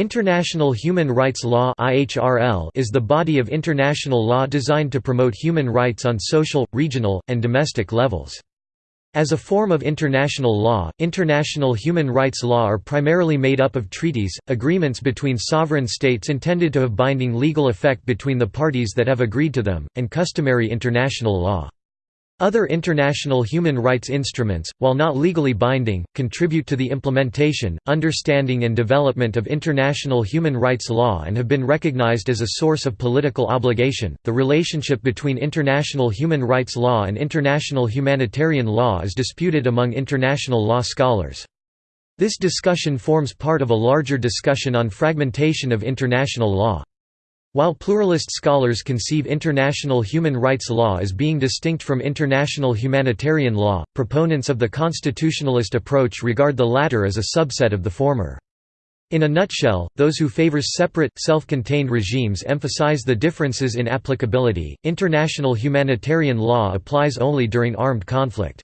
International Human Rights Law is the body of international law designed to promote human rights on social, regional, and domestic levels. As a form of international law, international human rights law are primarily made up of treaties, agreements between sovereign states intended to have binding legal effect between the parties that have agreed to them, and customary international law. Other international human rights instruments, while not legally binding, contribute to the implementation, understanding and development of international human rights law and have been recognized as a source of political obligation. The relationship between international human rights law and international humanitarian law is disputed among international law scholars. This discussion forms part of a larger discussion on fragmentation of international law. While pluralist scholars conceive international human rights law as being distinct from international humanitarian law, proponents of the constitutionalist approach regard the latter as a subset of the former. In a nutshell, those who favor separate, self-contained regimes emphasize the differences in applicability. International humanitarian law applies only during armed conflict.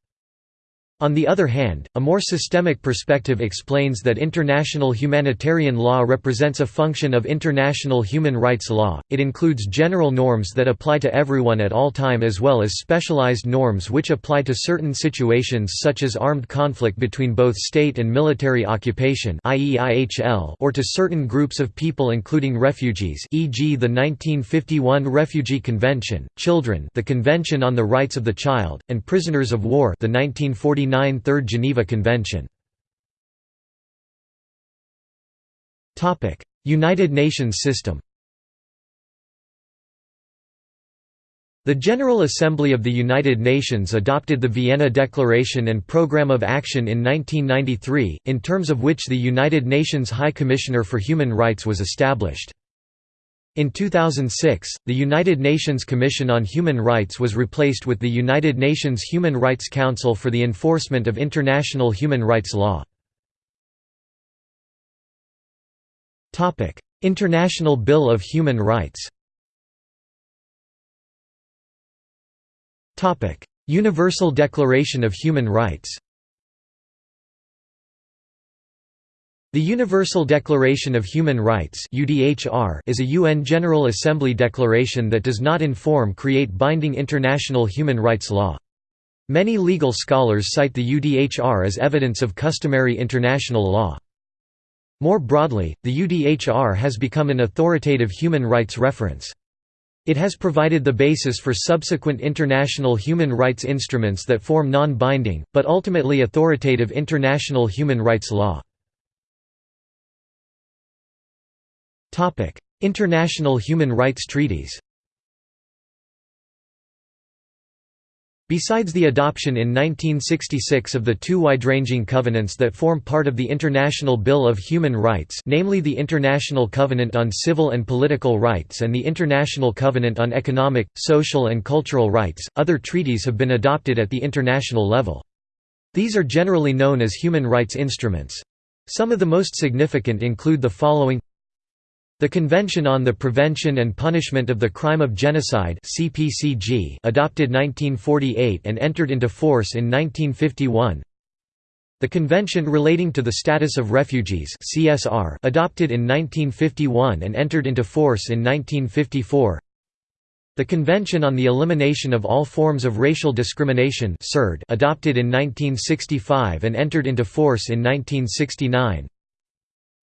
On the other hand, a more systemic perspective explains that international humanitarian law represents a function of international human rights law, it includes general norms that apply to everyone at all time as well as specialized norms which apply to certain situations such as armed conflict between both state and military occupation or to certain groups of people including refugees e.g. the 1951 Refugee Convention, children the Convention on the Rights of the Child, and prisoners of war the 1940 1949 Third Geneva Convention. United Nations system The General Assembly of the United Nations adopted the Vienna Declaration and Programme of Action in 1993, in terms of which the United Nations High Commissioner for Human Rights was established. In 2006, the United Nations Commission on Human Rights was replaced with the United Nations Human Rights Council for the Enforcement of International Human Rights Law. International Bill of Human Rights Universal Declaration of Human Rights The Universal Declaration of Human Rights is a UN General Assembly declaration that does not inform create binding international human rights law. Many legal scholars cite the UDHR as evidence of customary international law. More broadly, the UDHR has become an authoritative human rights reference. It has provided the basis for subsequent international human rights instruments that form non-binding, but ultimately authoritative international human rights law. International human rights treaties Besides the adoption in 1966 of the two wide-ranging covenants that form part of the International Bill of Human Rights namely the International Covenant on Civil and Political Rights and the International Covenant on Economic, Social and Cultural Rights, other treaties have been adopted at the international level. These are generally known as human rights instruments. Some of the most significant include the following the Convention on the Prevention and Punishment of the Crime of Genocide CPCG adopted 1948 and entered into force in 1951 The Convention Relating to the Status of Refugees CSR adopted in 1951 and entered into force in 1954 the Convention on the Elimination of All Forms of Racial Discrimination adopted in 1965 and entered into force in 1969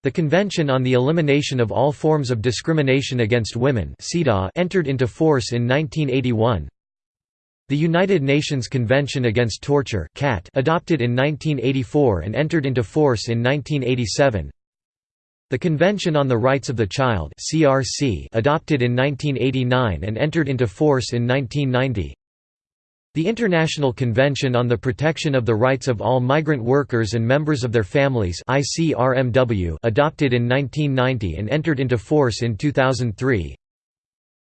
the Convention on the Elimination of All Forms of Discrimination Against Women entered into force in 1981. The United Nations Convention Against Torture adopted in 1984 and entered into force in 1987. The Convention on the Rights of the Child adopted in 1989 and entered into force in 1990. The International Convention on the Protection of the Rights of All Migrant Workers and Members of Their Families ICRMW adopted in 1990 and entered into force in 2003.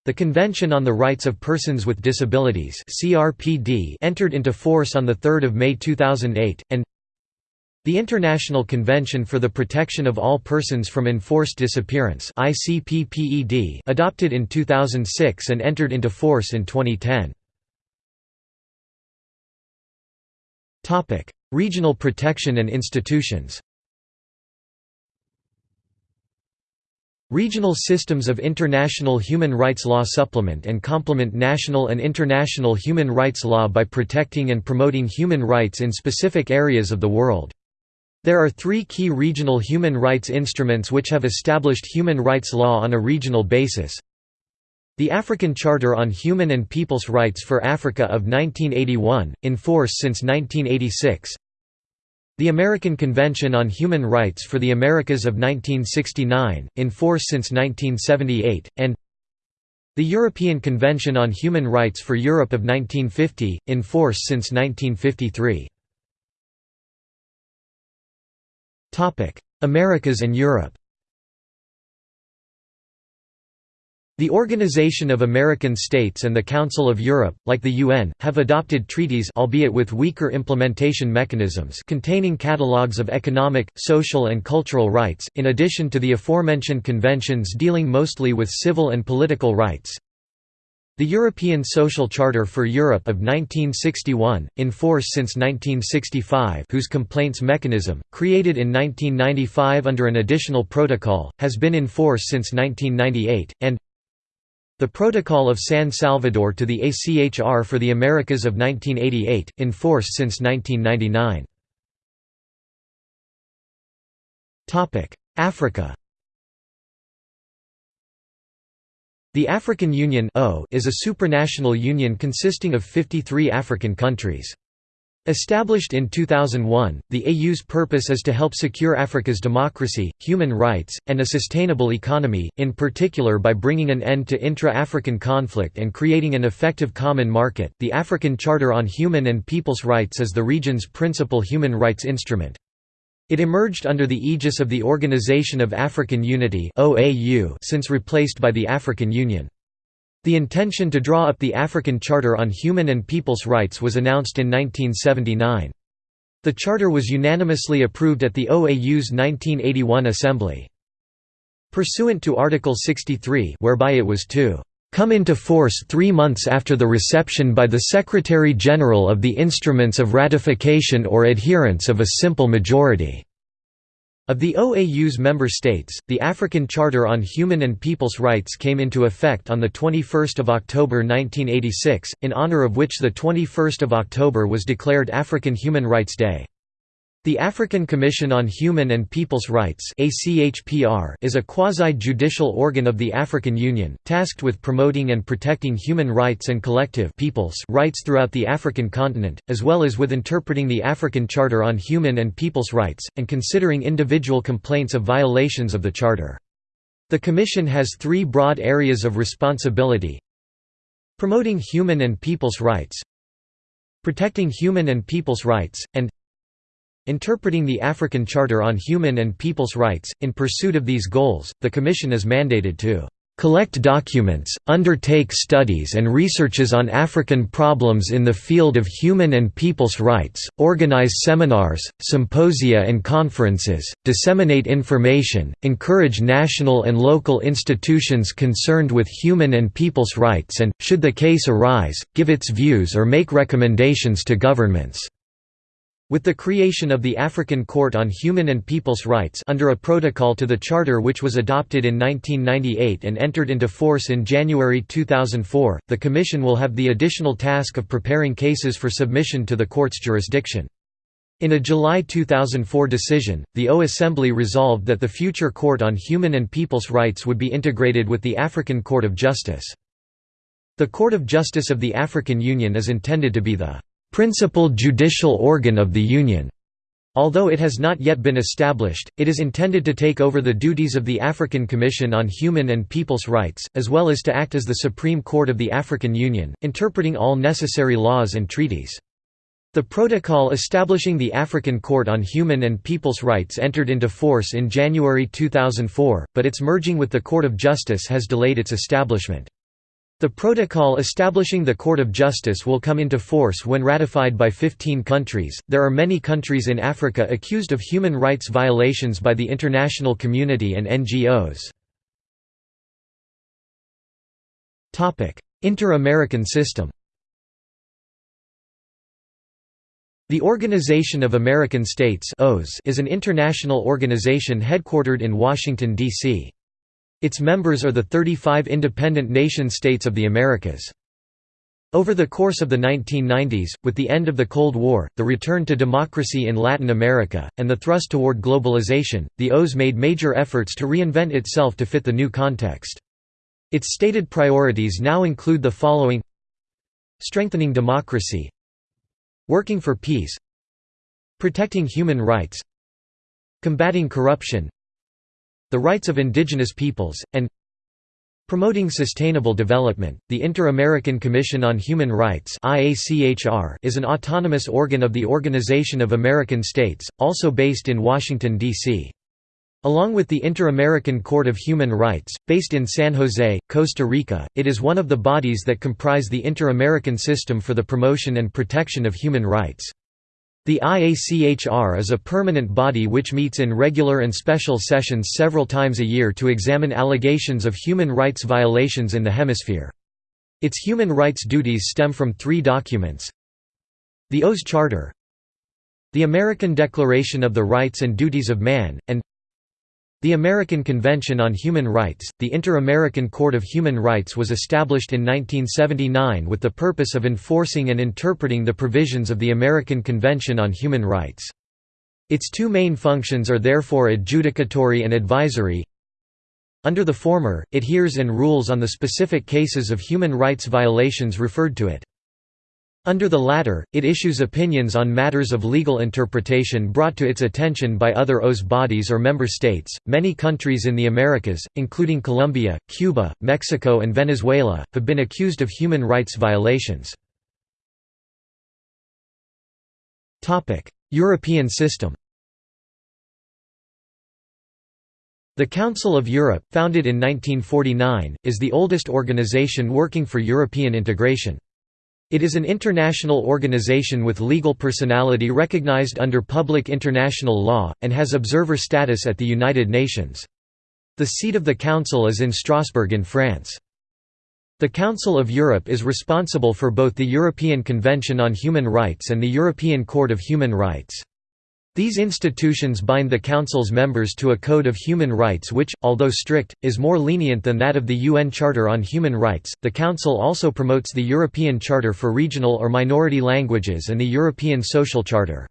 The Convention on the Rights of Persons with Disabilities CRPD entered into force on 3 May 2008, and the International Convention for the Protection of All Persons from Enforced Disappearance adopted in 2006 and entered into force in 2010. Topic: Regional protection and institutions. Regional systems of international human rights law supplement and complement national and international human rights law by protecting and promoting human rights in specific areas of the world. There are three key regional human rights instruments which have established human rights law on a regional basis. The African Charter on Human and People's Rights for Africa of 1981, in force since 1986 the American Convention on Human Rights for the Americas of 1969, in force since 1978, and the European Convention on Human Rights for Europe of 1950, in force since 1953. Americas and Europe The Organization of American States and the Council of Europe, like the UN, have adopted treaties albeit with weaker implementation mechanisms containing catalogues of economic, social and cultural rights, in addition to the aforementioned conventions dealing mostly with civil and political rights. The European Social Charter for Europe of 1961, in force since 1965 whose complaints mechanism, created in 1995 under an additional protocol, has been in force since 1998, and the Protocol of San Salvador to the ACHR for the Americas of 1988, in force since 1999. Africa The African Union is a supranational union consisting of 53 African countries. Established in 2001, the AU's purpose is to help secure Africa's democracy, human rights, and a sustainable economy, in particular by bringing an end to intra-African conflict and creating an effective common market. The African Charter on Human and People's Rights is the region's principal human rights instrument. It emerged under the aegis of the Organization of African Unity since replaced by the African Union. The intention to draw up the African Charter on Human and People's Rights was announced in 1979. The charter was unanimously approved at the OAU's 1981 assembly. Pursuant to Article 63 whereby it was to come into force three months after the reception by the Secretary-General of the instruments of ratification or adherence of a simple majority." Of the OAU's member states, the African Charter on Human and People's Rights came into effect on 21 October 1986, in honor of which 21 October was declared African Human Rights Day. The African Commission on Human and People's Rights is a quasi-judicial organ of the African Union, tasked with promoting and protecting human rights and collective people's rights throughout the African continent, as well as with interpreting the African Charter on Human and People's Rights, and considering individual complaints of violations of the Charter. The Commission has three broad areas of responsibility Promoting human and people's rights Protecting human and people's rights, and Interpreting the African Charter on Human and People's Rights, in pursuit of these goals, the Commission is mandated to collect documents, undertake studies and researches on African problems in the field of human and people's rights, organize seminars, symposia and conferences, disseminate information, encourage national and local institutions concerned with human and people's rights and, should the case arise, give its views or make recommendations to governments. With the creation of the African Court on Human and People's Rights under a protocol to the Charter which was adopted in 1998 and entered into force in January 2004, the Commission will have the additional task of preparing cases for submission to the Court's jurisdiction. In a July 2004 decision, the O Assembly resolved that the future Court on Human and People's Rights would be integrated with the African Court of Justice. The Court of Justice of the African Union is intended to be the principal judicial organ of the Union. Although it has not yet been established, it is intended to take over the duties of the African Commission on Human and People's Rights, as well as to act as the Supreme Court of the African Union, interpreting all necessary laws and treaties. The protocol establishing the African Court on Human and People's Rights entered into force in January 2004, but its merging with the Court of Justice has delayed its establishment. The protocol establishing the Court of Justice will come into force when ratified by 15 countries. There are many countries in Africa accused of human rights violations by the international community and NGOs. Topic: Inter-American system. The Organization of American States is an international organization headquartered in Washington, D.C. Its members are the 35 independent nation-states of the Americas. Over the course of the 1990s, with the end of the Cold War, the return to democracy in Latin America, and the thrust toward globalization, the OAS made major efforts to reinvent itself to fit the new context. Its stated priorities now include the following Strengthening democracy Working for peace Protecting human rights Combating corruption The rights of indigenous peoples, and Promoting Sustainable Development, the Inter-American Commission on Human Rights is an autonomous organ of the Organization of American States, also based in Washington, D.C. Along with the Inter-American Court of Human Rights, based in San Jose, Costa Rica, it is one of the bodies that comprise the Inter-American System for the Promotion and Protection of Human Rights. The IACHR is a permanent body which meets in regular and special sessions several times a year to examine allegations of human rights violations in the hemisphere. Its human rights duties stem from three documents The OAS Charter The American Declaration of the Rights and Duties of Man, and the American Convention on Human Rights, the Inter-American Court of Human Rights was established in 1979 with the purpose of enforcing and interpreting the provisions of the American Convention on Human Rights. Its two main functions are therefore adjudicatory and advisory. Under the former, it hears and rules on the specific cases of human rights violations referred to it. Under the latter, it issues opinions on matters of legal interpretation brought to its attention by other OAS bodies or member states. Many countries in the Americas, including Colombia, Cuba, Mexico, and Venezuela, have been accused of human rights violations. Topic: European system. The Council of Europe, founded in 1949, is the oldest organization working for European integration. It is an international organization with legal personality recognized under public international law, and has observer status at the United Nations. The seat of the Council is in Strasbourg in France. The Council of Europe is responsible for both the European Convention on Human Rights and the European Court of Human Rights. These institutions bind the Council's members to a code of human rights which, although strict, is more lenient than that of the UN Charter on Human Rights. The Council also promotes the European Charter for Regional or Minority Languages and the European Social Charter.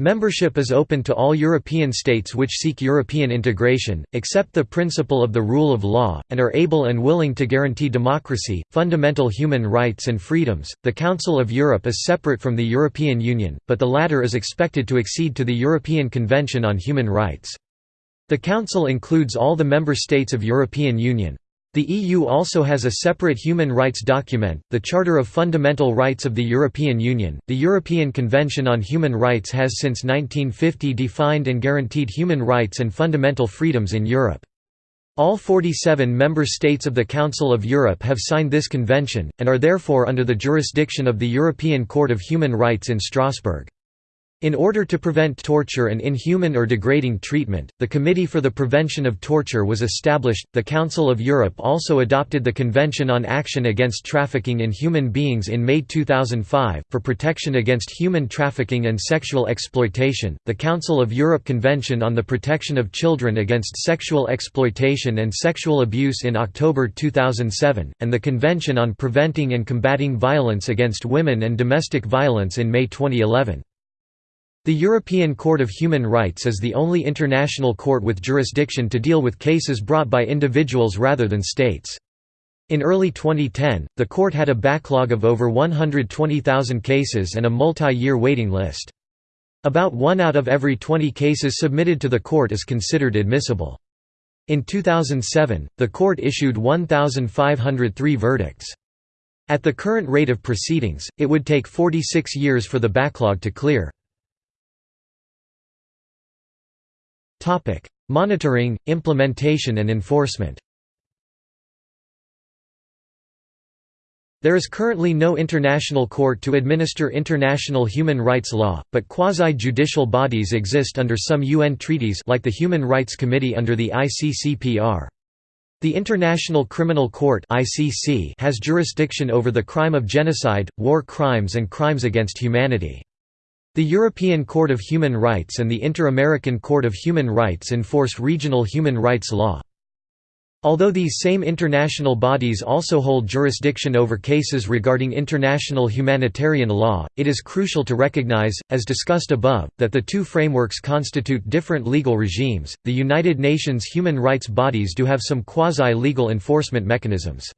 Membership is open to all European states which seek European integration, accept the principle of the rule of law, and are able and willing to guarantee democracy, fundamental human rights and freedoms. The Council of Europe is separate from the European Union, but the latter is expected to accede to the European Convention on Human Rights. The Council includes all the member states of European Union. The EU also has a separate human rights document, the Charter of Fundamental Rights of the European Union. The European Convention on Human Rights has since 1950 defined and guaranteed human rights and fundamental freedoms in Europe. All 47 member states of the Council of Europe have signed this convention, and are therefore under the jurisdiction of the European Court of Human Rights in Strasbourg. In order to prevent torture and inhuman or degrading treatment, the Committee for the Prevention of Torture was established. The Council of Europe also adopted the Convention on Action Against Trafficking in Human Beings in May 2005 for protection against human trafficking and sexual exploitation. The Council of Europe Convention on the Protection of Children Against Sexual Exploitation and Sexual Abuse in October 2007, and the Convention on Preventing and Combating Violence Against Women and Domestic Violence in May 2011. The European Court of Human Rights is the only international court with jurisdiction to deal with cases brought by individuals rather than states. In early 2010, the court had a backlog of over 120,000 cases and a multi-year waiting list. About one out of every 20 cases submitted to the court is considered admissible. In 2007, the court issued 1,503 verdicts. At the current rate of proceedings, it would take 46 years for the backlog to clear. Monitoring, implementation and enforcement There is currently no international court to administer international human rights law, but quasi-judicial bodies exist under some UN treaties like the Human Rights Committee under the ICCPR. The International Criminal Court has jurisdiction over the crime of genocide, war crimes and crimes against humanity. The European Court of Human Rights and the Inter-American Court of Human Rights enforce regional human rights law. Although these same international bodies also hold jurisdiction over cases regarding international humanitarian law, it is crucial to recognize, as discussed above, that the two frameworks constitute different legal regimes. The United Nations human rights bodies do have some quasi legal enforcement mechanisms.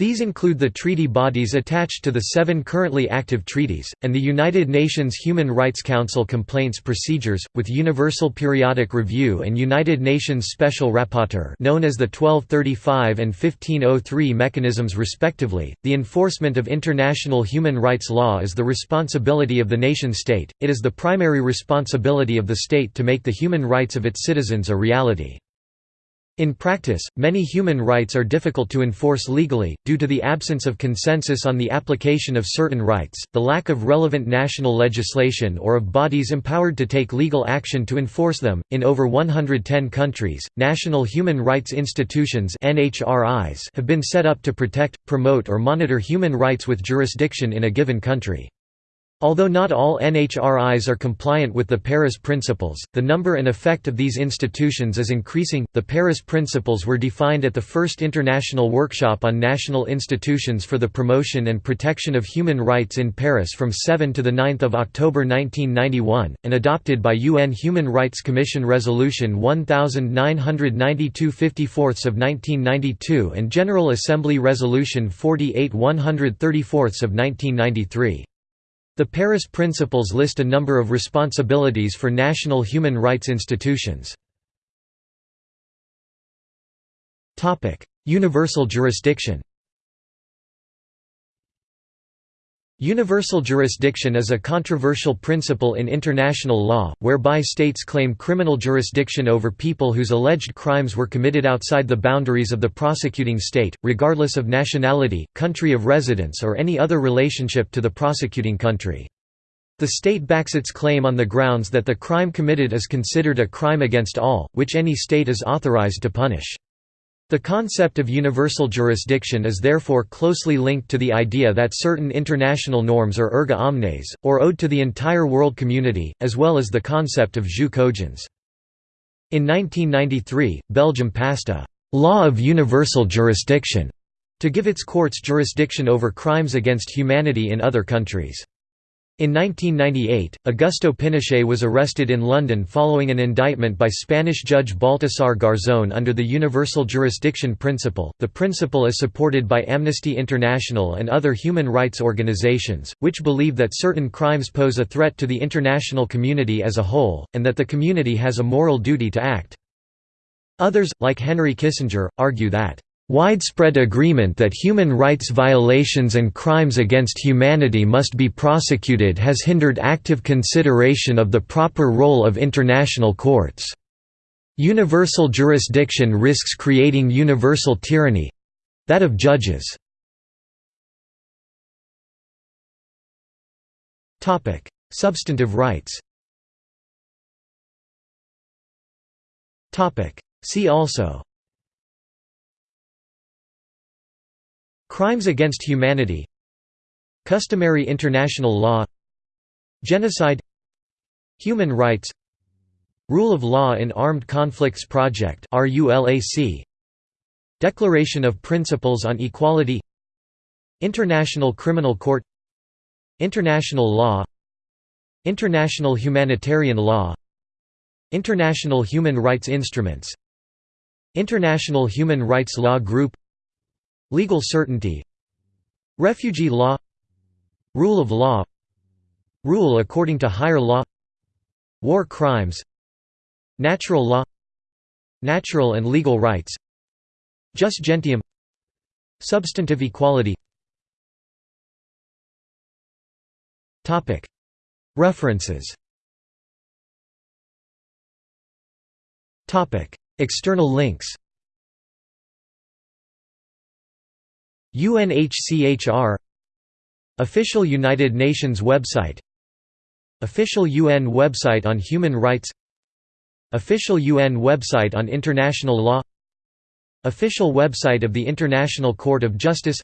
These include the treaty bodies attached to the seven currently active treaties, and the United Nations Human Rights Council complaints procedures, with Universal Periodic Review and United Nations Special Rapporteur known as the 1235 and 1503 mechanisms respectively. The enforcement of international human rights law is the responsibility of the nation-state, it is the primary responsibility of the state to make the human rights of its citizens a reality. In practice, many human rights are difficult to enforce legally, due to the absence of consensus on the application of certain rights, the lack of relevant national legislation or of bodies empowered to take legal action to enforce them. In over 110 countries, national human rights institutions have been set up to protect, promote, or monitor human rights with jurisdiction in a given country. Although not all NHRIs are compliant with the Paris Principles, the number and effect of these institutions is increasing. The Paris Principles were defined at the first International Workshop on National Institutions for the Promotion and Protection of Human Rights in Paris from 7 to 9 October 1991, and adopted by UN Human Rights Commission Resolution 1992 54 of 1992 and General Assembly Resolution 48 134 of 1993. The Paris Principles list a number of responsibilities for national human rights institutions. Universal jurisdiction Universal jurisdiction is a controversial principle in international law, whereby states claim criminal jurisdiction over people whose alleged crimes were committed outside the boundaries of the prosecuting state, regardless of nationality, country of residence or any other relationship to the prosecuting country. The state backs its claim on the grounds that the crime committed is considered a crime against all, which any state is authorized to punish. The concept of universal jurisdiction is therefore closely linked to the idea that certain international norms are erga omnes, or owed to the entire world community, as well as the concept of jus cogens. In 1993, Belgium passed a «law of universal jurisdiction» to give its courts jurisdiction over crimes against humanity in other countries. In 1998, Augusto Pinochet was arrested in London following an indictment by Spanish judge Baltasar Garzón under the universal jurisdiction principle. The principle is supported by Amnesty International and other human rights organizations, which believe that certain crimes pose a threat to the international community as a whole, and that the community has a moral duty to act. Others, like Henry Kissinger, argue that Widespread agreement that human rights violations and crimes against humanity must be prosecuted has hindered active consideration of the proper role of international courts. Universal jurisdiction risks creating universal tyranny—that of judges. Substantive rights See also Crimes against humanity Customary international law Genocide Human rights Rule of Law in Armed Conflicts Project Declaration of Principles on Equality International Criminal Court International Law International Humanitarian Law International Human Rights Instruments International Human Rights Law Group Legal certainty Refugee law Rule of law Rule according to higher law War crimes Natural law Natural and legal rights Jus gentium Substantive equality. References. External links UNHCHR Official United Nations website Official UN website on human rights Official UN website on international law Official website of the International Court of Justice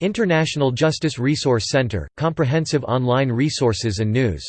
International Justice Resource Center – comprehensive online resources and news